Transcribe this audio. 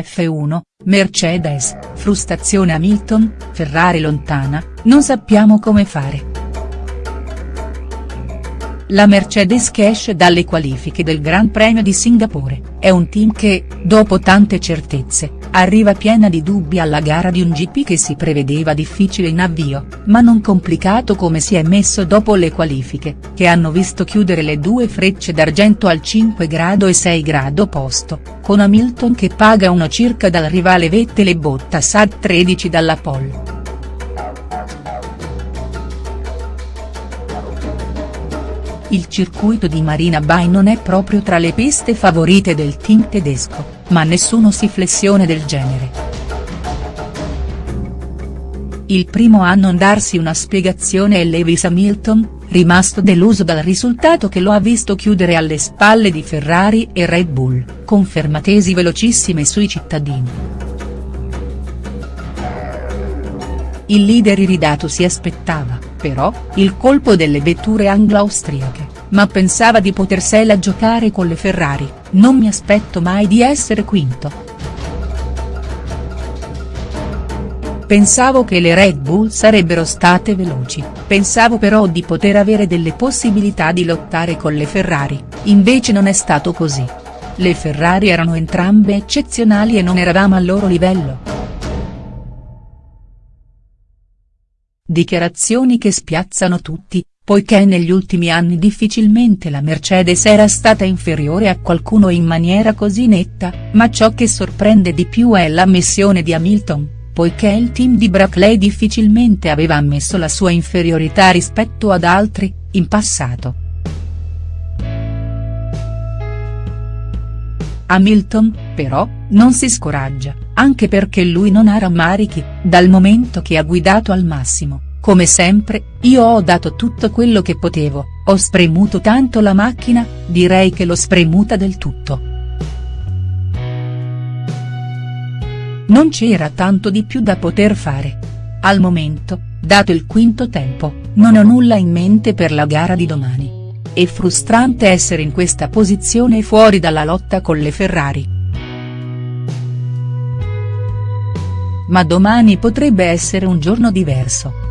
F1, Mercedes, frustrazione Hamilton, Ferrari lontana, non sappiamo come fare. La Mercedes che esce dalle qualifiche del Gran Premio di Singapore, è un team che, dopo tante certezze, arriva piena di dubbi alla gara di un GP che si prevedeva difficile in avvio, ma non complicato come si è messo dopo le qualifiche, che hanno visto chiudere le due frecce d'argento al 5 grado e 6 grado posto, con Hamilton che paga uno circa dal rivale Vettel e Bottas a 13 dalla pole. Il circuito di Marina Bay non è proprio tra le piste favorite del team tedesco, ma nessuno si flessione del genere. Il primo a non darsi una spiegazione è Lewis Hamilton, rimasto deluso dal risultato che lo ha visto chiudere alle spalle di Ferrari e Red Bull, confermatesi velocissime sui cittadini. Il leader iridato si aspettava, però, il colpo delle vetture anglo-austriache, ma pensava di potersela giocare con le Ferrari, non mi aspetto mai di essere quinto. Pensavo che le Red Bull sarebbero state veloci, pensavo però di poter avere delle possibilità di lottare con le Ferrari, invece non è stato così. Le Ferrari erano entrambe eccezionali e non eravamo al loro livello. Dichiarazioni che spiazzano tutti, poiché negli ultimi anni difficilmente la Mercedes era stata inferiore a qualcuno in maniera così netta, ma ciò che sorprende di più è l'ammissione di Hamilton, poiché il team di Brackley difficilmente aveva ammesso la sua inferiorità rispetto ad altri, in passato. Hamilton, però, non si scoraggia, anche perché lui non ha rammarichi, dal momento che ha guidato al massimo, come sempre, io ho dato tutto quello che potevo, ho spremuto tanto la macchina, direi che l'ho spremuta del tutto. Non c'era tanto di più da poter fare. Al momento, dato il quinto tempo, non ho nulla in mente per la gara di domani. È frustrante essere in questa posizione fuori dalla lotta con le Ferrari. Ma domani potrebbe essere un giorno diverso.